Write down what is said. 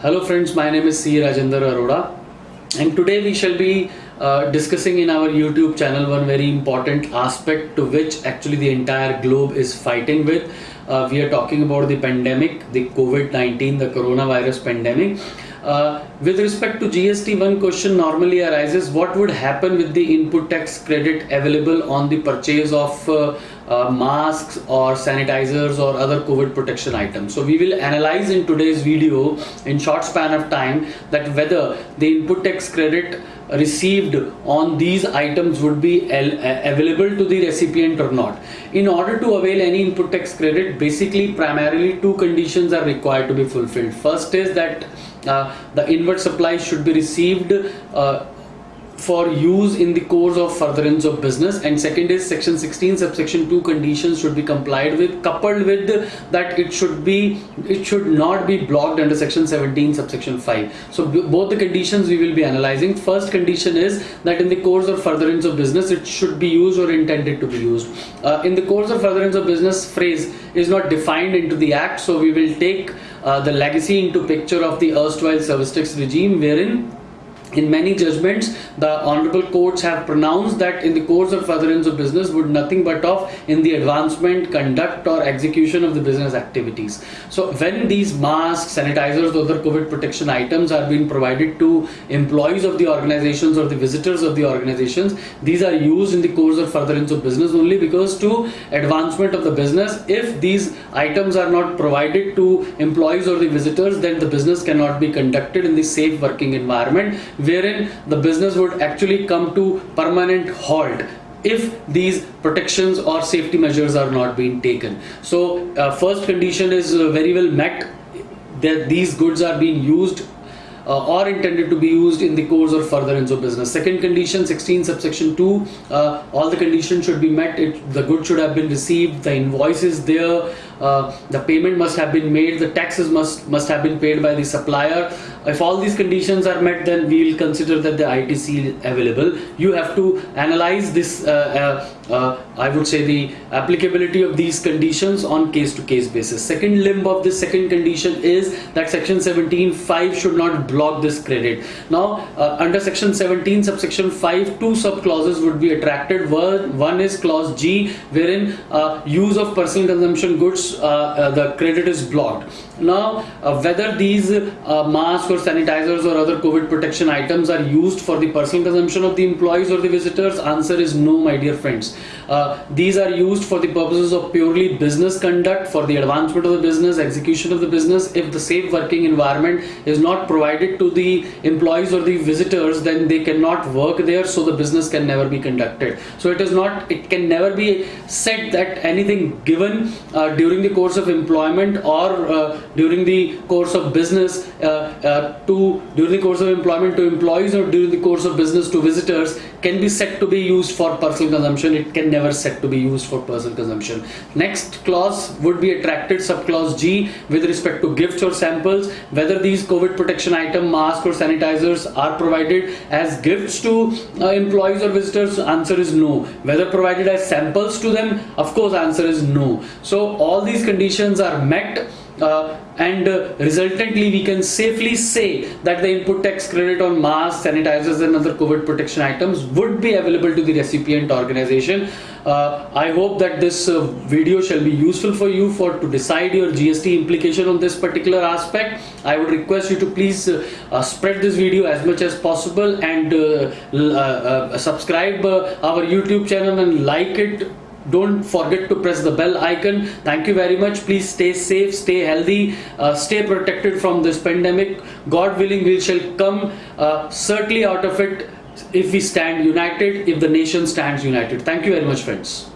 Hello friends, my name is C. Rajendra Arora and today we shall be uh, discussing in our YouTube channel one very important aspect to which actually the entire globe is fighting with. Uh, we are talking about the pandemic, the COVID-19, the coronavirus pandemic. Uh, with respect to GST, one question normally arises, what would happen with the input tax credit available on the purchase of uh, uh, masks or sanitizers or other COVID protection items. So we will analyze in today's video in short span of time that whether the input tax credit received on these items would be available to the recipient or not. In order to avail any input tax credit, basically primarily two conditions are required to be fulfilled. First is that uh, the inward supply should be received uh, for use in the course of furtherance of business. And second is section 16 subsection 2 conditions should be complied with coupled with that it should be it should not be blocked under section 17 subsection 5 so both the conditions we will be analyzing. First condition is that in the course of furtherance of business it should be used or intended to be used. Uh, in the course of furtherance of business phrase is not defined into the act so we will take uh, Uh, the legacy into picture of the erstwhile service regime wherein in many judgments, the honorable courts have pronounced that in the course of furtherance of business would nothing but of in the advancement, conduct or execution of the business activities. So when these masks, sanitizers, other COVID protection items are being provided to employees of the organizations or the visitors of the organizations, these are used in the course of furtherance of business only because to advancement of the business, if these items are not provided to employees or the visitors, then the business cannot be conducted in the safe working environment wherein the business would actually come to permanent halt if these protections or safety measures are not being taken. So uh, first condition is uh, very well met that these goods are being used uh, or intended to be used in the course or furtherance of business. Second condition 16 subsection 2 uh, all the conditions should be met it, the good should have been received the invoice is there uh, the payment must have been made the taxes must must have been paid by the supplier. If all these conditions are met then we will consider that the ITC is available. You have to analyze this uh, uh, uh, I would say the applicability of these conditions on case to case basis. Second limb of this second condition is that section 17.5 should not block this credit. Now uh, under section 17 subsection 5 two sub clauses would be attracted. One, one is clause G wherein use of personal consumption goods uh, uh, the credit is blocked. Now, uh, whether these masks or sanitizers or other COVID protection items are used for the personal consumption of the employees or the visitors, answer is no, my dear friends. these are used for the purposes of purely business conduct, for the advancement of the business, execution of the business. If the safe working environment is not provided to the employees or the visitors, then they cannot work there, so the business can never be conducted. So it is not, it can never be said that anything given uh, during during the course of employment or uh, during the course of business uh, uh, to during the course of employment to employees or during the course of business to visitors can be set to be used for personal consumption. It can never set to be used for personal consumption. Next clause would be attracted subclause G with respect to gifts or samples. Whether these COVID protection item masks or sanitizers are provided as gifts to uh, employees or visitors answer is no. Whether provided as samples to them of course answer is no. So all these conditions are met uh, and uh, resultantly we can safely say that the input tax credit on masks, sanitizers and other COVID protection items would be available to the recipient organization. Uh, I hope that this uh, video shall be useful for you for to decide your GST implication on this particular aspect. I would request you to please uh, uh, spread this video as much as possible and subscribe our YouTube channel and like it don't forget to press the bell icon. Thank you very much. Please stay safe stay healthy uh, stay protected from this pandemic. God willing we shall come uh, certainly out of it if we stand united if the nation stands united. Thank you very much friends